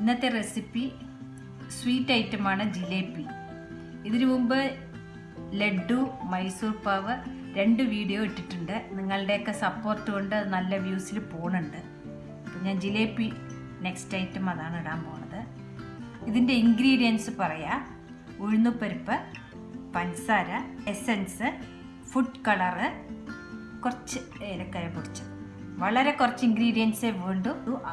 ഇന്നത്തെ recipe sweet ഐറ്റമാണ് ജിലേബി. ഇതിനു മുമ്പ് ലഡ്ഡു മൈസൂർ പാവ് രണ്ട് വീഡിയോ ഇട്ടിട്ടുണ്ട്. നിങ്ങളുടെയൊക്കെ സപ്പോർട്ട് കൊണ്ട് നല്ല വ്യൂസിൽ പോകുന്നുണ്ട് അപ്പം ഞാൻ ജിലേബി നെക്സ്റ്റ് ഐറ്റം അതാണ് ഇടാൻ പോണത്. ഇതിന്റെ ഇൻഗ്രീഡിയൻസ് പറയാം. ഉഴുന്നുപരിപ്പ് പഞ്ചസാര എസൻസ് ഫുഡ് കളറ് കുറച്ച് ഏലക്കായ പൊടിച്ചത് വളരെ കുറച്ച് ഇൻഗ്രീഡിയൻസേ വേണ്ടു.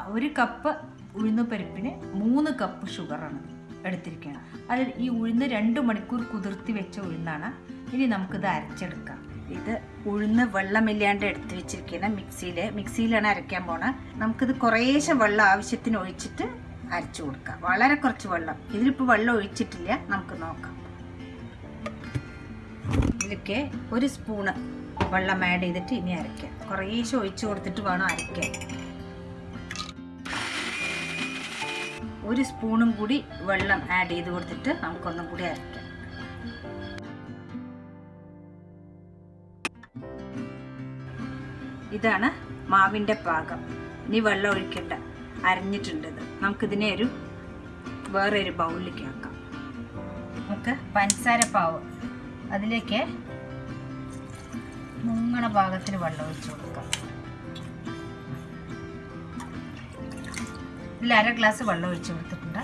ഒരു കപ്പ് ഉഴുന്നുപരിപ്പിന് മൂന്ന് കപ്പ് ഷുഗറാണ് എടുത്തിരിക്കുന്നത്. അതിൽ ഈ ഉഴുന്ന് രണ്ട് മണിക്കൂർ കുതിർത്തി വെച്ച ഉഴുന്നാണ്. ഇനി നമുക്കിത് അരച്ചെടുക്കാം. ഇത് ഉഴുന്ന് വെള്ളമില്ലാണ്ട് എടുത്ത് വെച്ചിരിക്കുന്ന മിക്സിയിൽ മിക്സിയിലാണ് അരയ്ക്കാൻ പോണത് നമുക്കിത് കുറേശ്ശെ വെള്ളം ആവശ്യത്തിന് ഒഴിച്ചിട്ട് അരച്ചു കൊടുക്കാം. വളരെ കുറച്ച് വെള്ളം. ഇതിലിപ്പോൾ വെള്ളം ഒഴിച്ചിട്ടില്ല. നമുക്ക് നോക്കാം. ഇതിലൊക്കെ ഒരു സ്പൂണ് വെള്ളം ആഡ് ചെയ്തിട്ട് ഇനി അരയ്ക്കാം. കുറേശ്ശെ ഒഴിച്ചു കൊടുത്തിട്ട് വേണം അരയ്ക്കാൻ. ഒരു സ്പൂണും കൂടി വെള്ളം ആഡ് ചെയ്ത് കൊടുത്തിട്ട് നമുക്കൊന്നും കൂടി അരയ്ക്കാം ഇതാണ് മാവിന്റെ പാകം. ഇനി വെള്ളം ഒഴിക്കണ്ട. അരഞ്ഞിട്ടുണ്ടത് നമുക്കിതിനെ ഒരു വേറെ ഒരു ബൗളിലേക്ക് ആക്കാം. നമുക്ക് പഞ്ചസാര പാവ്. അതിലേക്ക് മുങ്ങണ പാകത്തിന് വെള്ളം ഒഴിച്ചു കൊടുക്കാം. ഇതിൽ അര ഗ്ലാസ് വെള്ളം ഒഴിച്ച് കൊടുത്തിട്ടുണ്ട്.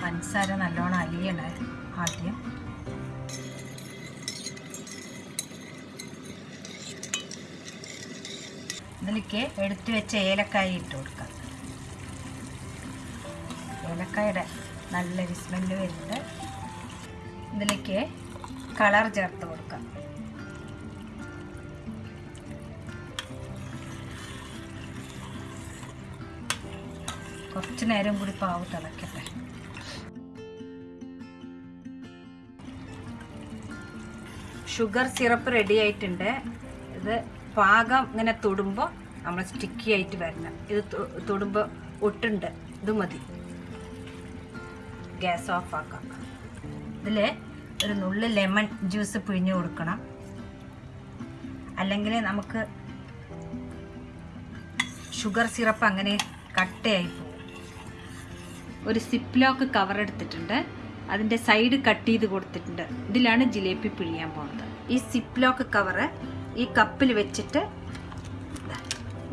പഞ്ചസാര നല്ലോണം അലിയണേ ആദ്യം. ഇതിലേക്ക് എടുത്തു വെച്ച ഏലക്കായ ഇട്ട് കൊടുക്കാം. ഏലക്കായുടെ നല്ല വിസ്മെല്ല് വരുന്നുണ്ട്. ഇതിലേക്ക് കളർ ചേർത്ത് കൊടുക്കാം. കുറച്ച് നേരം കൂടി പാവ് തിളക്കട്ടെ. ഷുഗർ സിറപ്പ് റെഡി ആയിട്ടുണ്ട്. ഇത് പാകം ഇങ്ങനെ തൊടുമ്പോൾ നമ്മൾ സ്റ്റിക്കി ആയിട്ട് വരണം. ഇത് തൊടുമ്പോൾ ഒട്ടുണ്ട്. ഇത് മതി. ഗ്യാസ് ഓഫ് ആക്കാം. ഇതിൽ ഒരു നുള്ളി ലെമൺ ജ്യൂസ് പിഴിഞ്ഞു കൊടുക്കണം. അല്ലെങ്കിൽ നമുക്ക് ഷുഗർ സിറപ്പ് അങ്ങനെ കട്ടയായി ഒരു സിപ്ലോക്ക് കവർ എടുത്തിട്ടുണ്ട്. അതിന്റെ സൈഡ് കട്ട് ചെയ്ത് കൊടുത്തിട്ടുണ്ട്. ഇതിലാണ് ജിലേബി പിഴിയാൻ പോകുന്നത്. ഈ സിപ്ലോക്ക് കവറ് ഈ കപ്പിൽ വെച്ചിട്ട്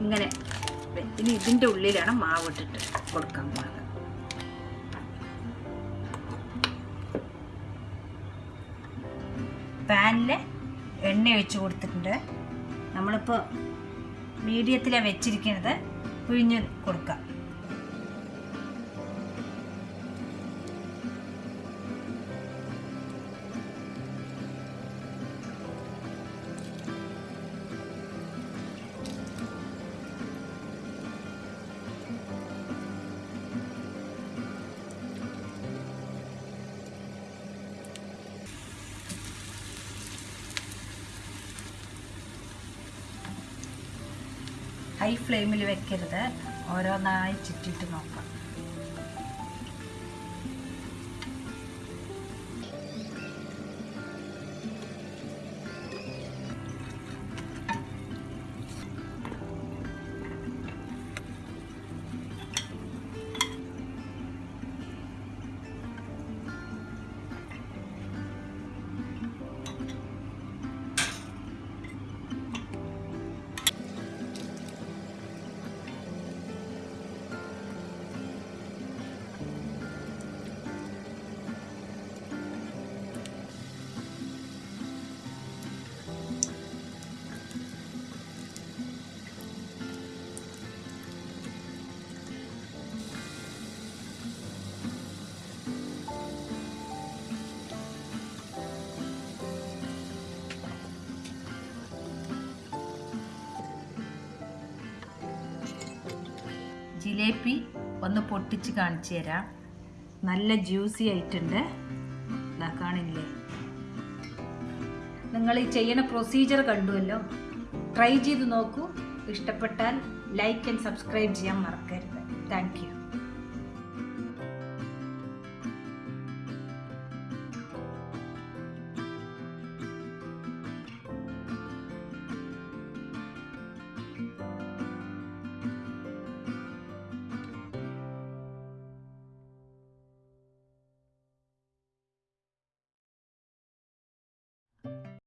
ഇങ്ങനെ ഇനി ഇതിന്റെ ഉള്ളിലാണ് മാവ് ഇട്ടിട്ട് കൊടുക്കാൻ പോകുന്നത്. പാനിൽ എണ്ണ ഒഴിച്ച് കൊടുത്തിട്ടുണ്ട്. നമ്മളിപ്പോൾ മീഡിയത്തിലാണ് വെച്ചിരിക്കുന്നത് പിഴിഞ്ഞ് കൊടുക്കാം. ഹൈ ഫ്ലെയിമിൽ വെക്കരുത്. ഓരോന്നായി ചുറ്റിട്ട് നോക്കാം. ജിലേബി ഒന്ന് പൊട്ടിച്ച് കാണിച്ചു തരാം. നല്ല ജ്യൂസി ആയിട്ടുണ്ട്. ഇതാ കാണില്ലേ? നിങ്ങൾ ഈ ചെയ്യുന്ന പ്രൊസീജിയർ കണ്ടുവല്ലോ. ട്രൈ ചെയ്ത് നോക്കൂ. ഇഷ്ടപ്പെട്ടാൽ ലൈക്ക് ആൻഡ് സബ്സ്ക്രൈബ് ചെയ്യാൻ മറക്കരുത്. താങ്ക്